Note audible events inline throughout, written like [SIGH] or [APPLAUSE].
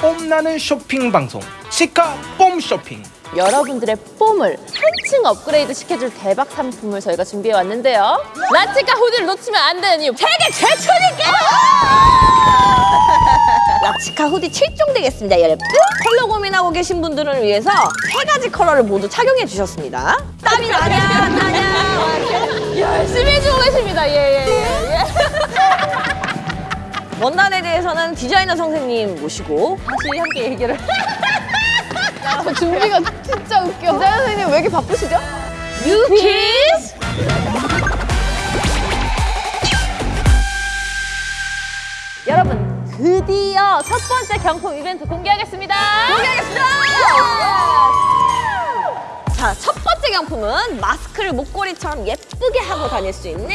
뽐나는 쇼핑 방송 치카 뽐 쇼핑 여러분들의 뽐을 한층 업그레이드 시켜줄 대박 상품을 저희가 준비해 왔는데요. 라치카 후드를 놓치면 안 되는 이유 세계 최초니까! [LAUGHS] 라치카 후디 7종 되겠습니다, 여러분. 컬러 고민하고 계신 분들을 위해서 세 가지 컬러를 모두 착용해 주셨습니다. 땀이 나냐, 나냐. [LAUGHS] 열심히 해주고 계십니다. 예, 예, 예. 예. 원단에 대해서는 디자이너 선생님 모시고 다시 함께 얘기를. 저 준비가 진짜 웃겨. 디자이너 선생님 왜 이렇게 바쁘시죠? 유키스! 여러분, 드디어 첫 번째 경품 이벤트 공개하겠습니다. 공개하겠습니다! 자, 첫 번째 경품은 마스크를 목걸이처럼 예쁘게 하고 다닐 수 있는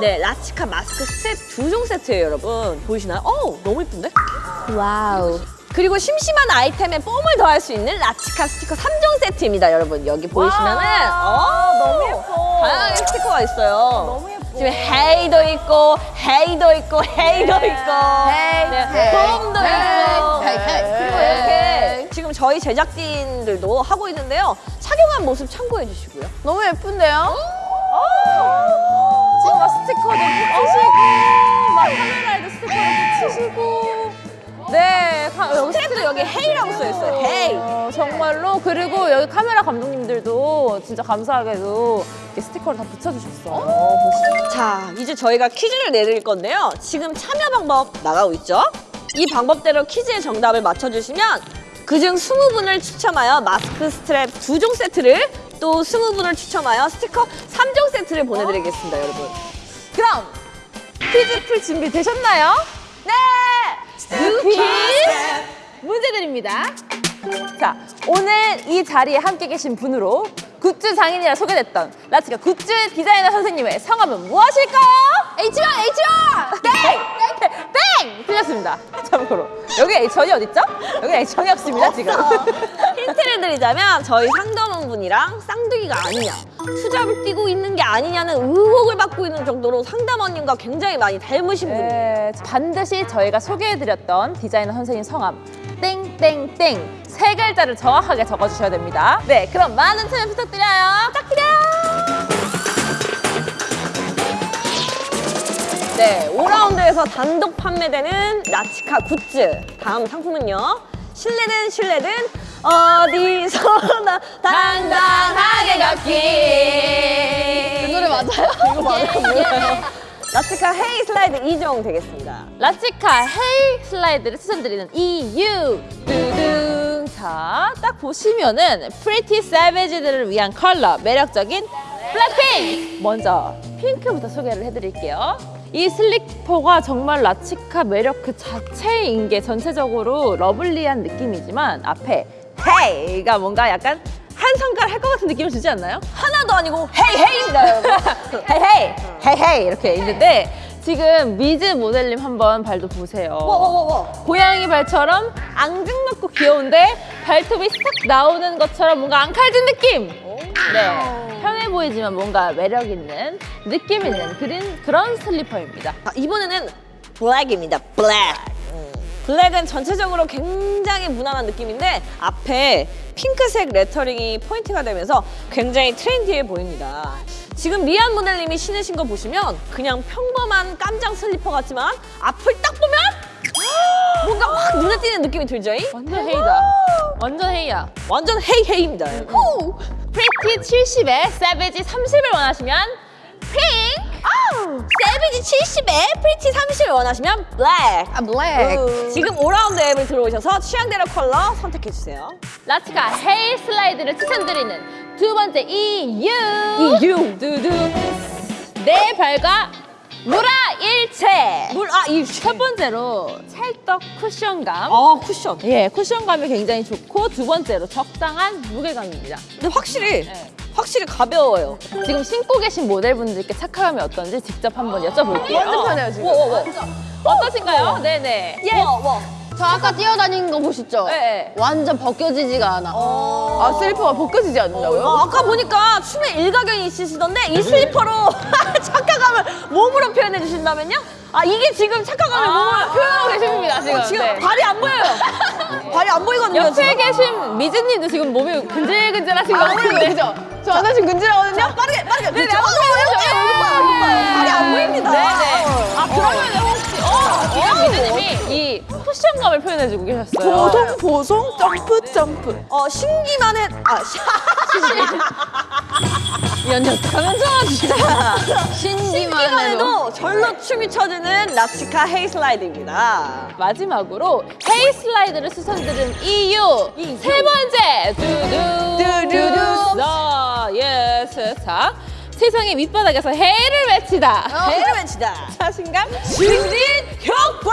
네, 라치카 마스크 스트랩 두종 세트예요, 여러분. 보이시나요? 어우, 너무 예쁜데? Wow. 그리고 심심한 아이템에 뽐을 더할 수 있는 라치카 스티커 3종 세트입니다, 여러분. 여기 보이시면은 어, 너무 예뻐. 다양하게 스티커가 있어요. 너무 예뻐. 지금 Hey도 있고, Hey도 있고, Hey도 있고, Hey, 네, Hey, 봄도 Hey, 있고, 지금 저희 제작진들도 하고 있는데요. 착용한 모습 참고해 주시고요. 너무 예쁜데요? 지금 막 스티커도 붙이시고, 막 카메라에도 스티커를 붙이시고. 네, 스트랩도 여기 Hey라고 써 있어요. Hey. 어, 정말로 그리고 여기 카메라 감독님들도 진짜 감사하게도 스티커를 다 붙여주셨어. 자, 이제 저희가 퀴즈를 내드릴 건데요. 지금 참여 방법 나가고 있죠? 이 방법대로 퀴즈의 정답을 맞춰주시면 그중 20분을 추첨하여 마스크 스트랩 두종 세트를 또 20분을 추첨하여 스티커 3종 세트를 보내드리겠습니다, 여러분. 그럼 퀴즈 풀 준비 되셨나요? 네! 유퀴즈 문제 드립니다. 자, 오늘 이 자리에 함께 계신 분으로 굿즈 장인이라 소개됐던 라치카 굿즈 디자이너 선생님의 성함은 무엇일까요? H1 땡! 땡! 틀렸습니다. 참고로. 여기 H1이 어딨죠? 여기 H1이 없습니다, 지금. [LAUGHS] 힌트를 드리자면 저희 상담원 분이랑 쌍둥이가 아니냐, 수작을 띄고 있는 게 아니냐는 의혹을 받고 있는 정도로 상담원님과 굉장히 많이 닮으신 분이에요. 네, 반드시 저희가 소개해드렸던 디자이너 선생님 성함 땡땡땡 세 글자를 정확하게 적어주셔야 됩니다. 네, 그럼 많은 참여 부탁드려요. 부탁드려요. 네, 5라운드에서 단독 판매되는 라치카 굿즈. 다음 상품은요. 실내든 실내든 어디서나 당당하게 걷기. 그 노래 맞아요? [LAUGHS] 이거 맞아요? 라치카 Hey 슬라이드 2종 되겠습니다. 라치카 Hey 슬라이드를 추천드리는 이유 두둥 자, 딱 보시면은 Pretty Savage들을 위한 컬러 매력적인 블랙핑크 먼저 핑크부터 소개를 해드릴게요 이 슬리퍼가 정말 라치카 매력 그 자체인 게 전체적으로 러블리한 느낌이지만 앞에 Hey가 뭔가 약간 한 성깔 할 것 같은 느낌을 주지 않나요? 하나도 아니고 Hey Hey입니다, 여러분. Hey Hey! [LAUGHS] Hey Hey! 이렇게 있는데 지금 미즈 모델님 한번 발도 보세요. 고양이 발처럼 앙증맞고 귀여운데 발톱이 싹 나오는 것처럼 뭔가 앙칼진 느낌! 네 편해 보이지만 뭔가 매력 있는 느낌 있는 그린, 그런 슬리퍼입니다 아, 이번에는 블랙입니다. 블랙. 음, 블랙은 전체적으로 굉장히 무난한 느낌인데 앞에 핑크색 레터링이 포인트가 되면서 굉장히 트렌디해 보입니다. 지금 리안 모델님이 신으신 거 보시면 그냥 평범한 깜장 슬리퍼 같지만 앞을 딱 보면 [GASPS] 뭔가 확 눈에 띄는 느낌이 들죠? 완전 Hey다 완전 Hey야 완전 Hey Hey입니다. 후! pretty 70에 savage 30을 원하시면 핑크 savage 70에 pretty 30을 원하시면 블랙. 아 블랙 음, 지금 오라운드 앱을 들어오셔서 취향대로 컬러 선택해주세요. 라치가 헤이 슬라이드를 추천드리는 두 번째 이유 이유. 두둥 내 발과 무라 일체 물, 아, 이첫 번째로 찰떡 쿠션감 아, 쿠션. 예 쿠션감이 굉장히 좋고 두 번째로 적당한 무게감입니다 근데 확실히, 네. 확실히 가벼워요. 지금 신고 계신 모델분들께 착화감이 어떤지 직접 한번 여쭤볼게요 완전 편해요, 지금. 와, 와, 와. 어떠신가요? 네네 예. 와, 와. 저 아까 뛰어다니는 거 보셨죠? 네. 완전 벗겨지지가 않아. 아, 슬리퍼가 벗겨지지 않는다고요? 어, 아까 보니까 춤에 일가견이 있으시던데 이 슬리퍼로 [LAUGHS] 착화감을 몸으로 표현해 주신다면요? 아, 이게 지금 착화감을 몸으로 표현하고 계십니다 지금 어, 지금 네. 발이 안 보여요. [LAUGHS] 발이 안 보이거든요. 옆에 지금. 계신 미즈님도 지금 몸이 근질근질하신 보이는 같은데. 저 완전 지금 근질하거든요? 빠르게 빠르게. 네, 그렇죠. 네, 어. 발이 안 보입니다. 네네. 아, 어. 그러면 혹시, 어, 이런 미즈님이 이 쿠션감을 표현해주고 계셨어요. 보송 보송 점프 점프. 어 신기만 해. 아 시. [LAUGHS] 이 언니 어떡하면 좋아, 진짜. 신기만 해도. 절로 춤이 춰지는 라치카 헤이슬라이드입니다. 마지막으로 헤이 슬라이드를 수선들은 이유 세 번째 두두 두두. 써 예스 자 세상의 밑바닥에서 헤이를 외치다 헤이를 외치다. 자신감 증진 효과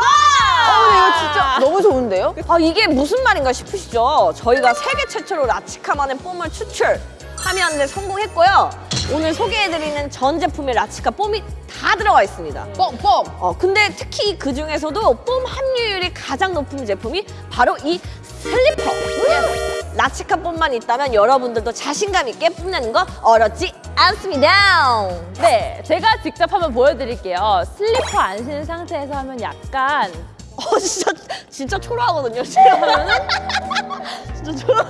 이거 진짜 [LAUGHS] 너무 좋은데요? 아 이게 무슨 말인가 싶으시죠? 저희가 세계 최초로 라치카만의 뽐을 추출하면 성공했고요. 오늘 소개해드리는 전 제품의 라치카 뽐이 다 들어가 있습니다. 뻥뻥. 어 근데 특히 그 중에서도 뽐 함유율이 가장 높은 제품이 바로 이 슬리퍼. 라치카 뽐만 있다면 여러분들도 자신감 있게 뽐내는 거 어렵지 않습니다. 네 제가 직접 한번 보여드릴게요 슬리퍼 안 신은 상태에서 하면 약간 어 진짜 진짜 초라하거든요. 제가 하면은 [LAUGHS] 진짜 초라. [LAUGHS]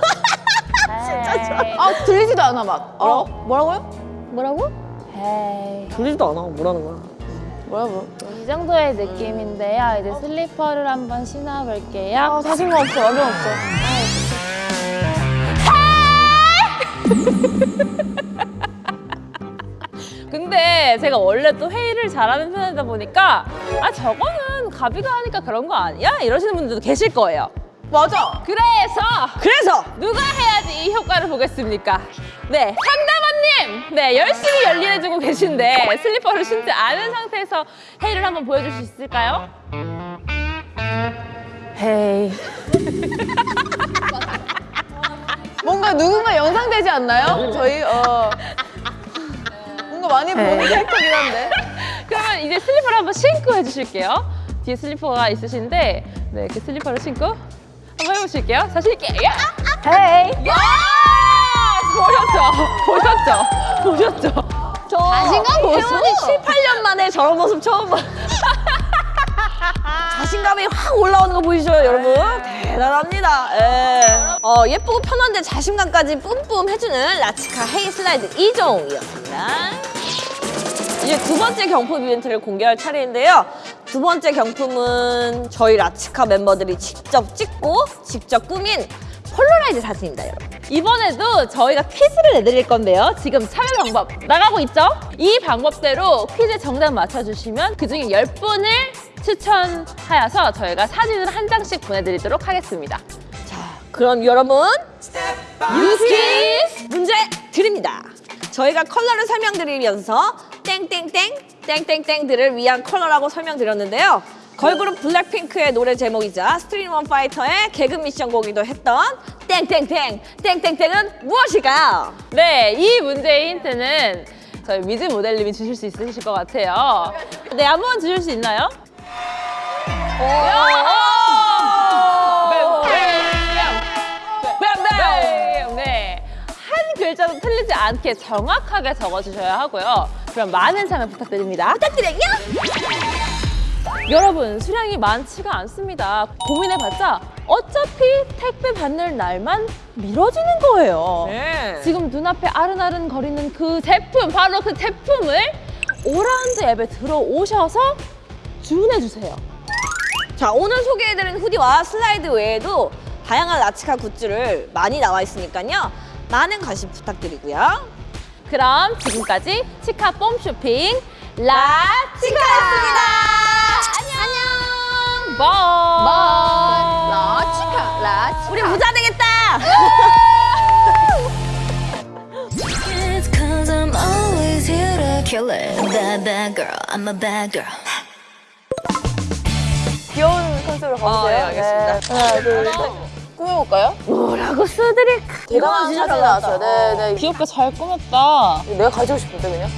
진짜 아, 들리지도 않아, 막. 어? 뭐라고요? 뭐라고? 헤이 들리지도 않아. 뭐라는 거야? 뭐라고? 이 정도의 느낌인데요 이제 슬리퍼를 한번 신어볼게요 아, 자신감 없어. 완전 없어. [LAUGHS] 근데 제가 원래 또 회의를 잘하는 편이다 보니까 아 저거는 가비가 하니까 그런 거 아니야? 이러시는 분들도 계실 거예요. 맞아. 그래서 그래서 누가 해야지 이 효과를 보겠습니까? 네, 상담원님! 네, 열심히 열일해주고 계신데 슬리퍼를 신지 않은 상태에서 회의를 한번 보여줄 수 있을까요? 헤이. 뭔가 누군가 연상되지 않나요? 저희, 어. 뭔가 많이 보는 캐릭터긴 한데. 그러면 이제 슬리퍼를 한번 신고 해주실게요. 뒤에 슬리퍼가 있으신데, 네, 그 슬리퍼를 신고 한번 해보실게요. 자신 있게. 야! Hey! 야! 보셨죠? 보셨죠? 보셨죠? 저 자신감 보소. 태원이 7, 8년 만에 저런 모습 처음 봐. [LAUGHS] 자신감이 확 올라오는 거 보이시죠, 여러분? 대단합니다. 예. 어, 예쁘고 편한데 자신감까지 뿜뿜 해주는 라치카 헤이 슬라이드 2종이었습니다. 이제 두 번째 경품 이벤트를 공개할 차례인데요. 두 번째 경품은 저희 라치카 멤버들이 직접 찍고 직접 꾸민 폴로라이드 사진입니다, 여러분. 이번에도 저희가 퀴즈를 내드릴 건데요. 지금 참여 방법 나가고 있죠? 이 방법대로 퀴즈 정답 맞춰주시면 그중에 10분을 추첨하여서 저희가 사진을 한 장씩 보내드리도록 하겠습니다. 자, 그럼 여러분 유퀴즈! 문제 드립니다. 저희가 컬러를 설명드리면서 땡땡땡 땡땡땡들을 위한 컬러라고 설명드렸는데요. 걸그룹 블랙핑크의 노래 제목이자 스트릿 우먼 파이터의 계급 미션 곡이기도 했던 땡땡땡 땡땡땡은 무엇일까요? 네, 이 문제의 힌트는 저희 미즈 모델님이 주실 수 있으실 것 같아요. 네, 한 번 주실 수 있나요? 뱀뱀! 네. 한 글자도 틀리지 않게 정확하게 적어주셔야 하고요. 그럼 많은 참여 부탁드립니다. 부탁드려요. 여러분, 수량이 많지가 않습니다. 고민해봤자 어차피 택배 받는 날만 미뤄지는 거예요. 네. 지금 눈앞에 아른아른 거리는 그 제품, 바로 그 제품을 오라운드 앱에 들어오셔서 주문해주세요. 자, 오늘 소개해드린 후디와 슬라이드 외에도 다양한 라치카 굿즈를 많이 나와 있으니까요. 많은 관심 부탁드리고요. 그럼 지금까지 치카 뽐 쇼핑 라치카였습니다. 안녕. Bye. 라치카, 라치카. 우리 부자 되겠다. It's cause I'm always here to kill it. Bad, bad girl. I'm a bad girl. 귀여운 컨셉으로 가보세요. 아, 네, 알겠습니다. 네. 하나, 둘, 셋. 꾸며볼까요? 뭐라고 쓰드릴까? 대단한 사진 나왔어요. 네, 네. 귀엽게 잘 꾸몄다. 내가 가지고 싶은데, 그냥.